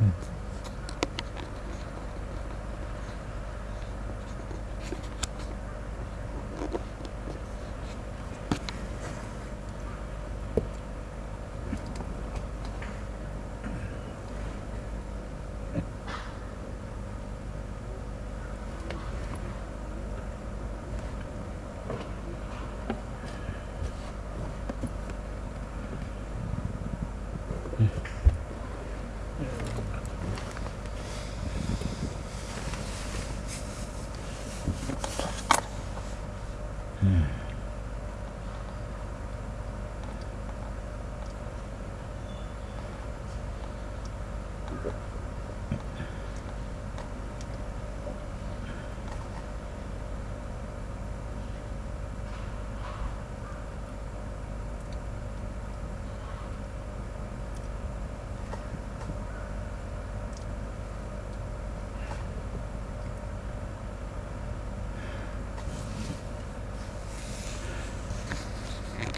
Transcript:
Mm. Yeah.